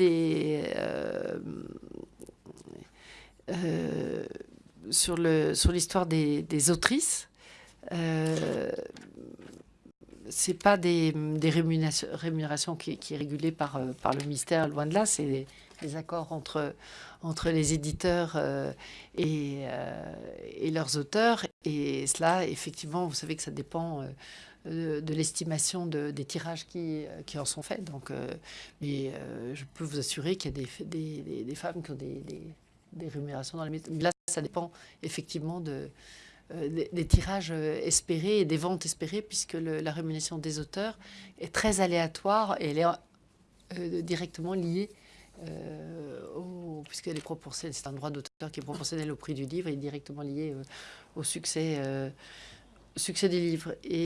euh, euh, sur l'histoire des, autrices, euh, c'est pas des, rémunérations, qui, qui est régulée par, euh, le ministère, loin de là, c'est des, accords entre, entre les éditeurs et, et leurs auteurs. Et cela, effectivement, vous savez que ça dépend euh, de, de l'estimation de, des tirages qui, euh, qui en sont faits. Donc, euh, mais euh, je peux vous assurer qu'il y a des, femmes qui ont des, rémunérations dans les métiers. Là, ça dépend effectivement de, euh, des, tirages euh, espérés et des ventes espérées, puisque la rémunération des auteurs est très aléatoire et elle est euh, directement liée euh, au, puisqu'elle est proportionnelle, c'est un droit d'auteur qui est proportionnel au prix du livre et directement lié euh, au succès, euh, succès des livres. Et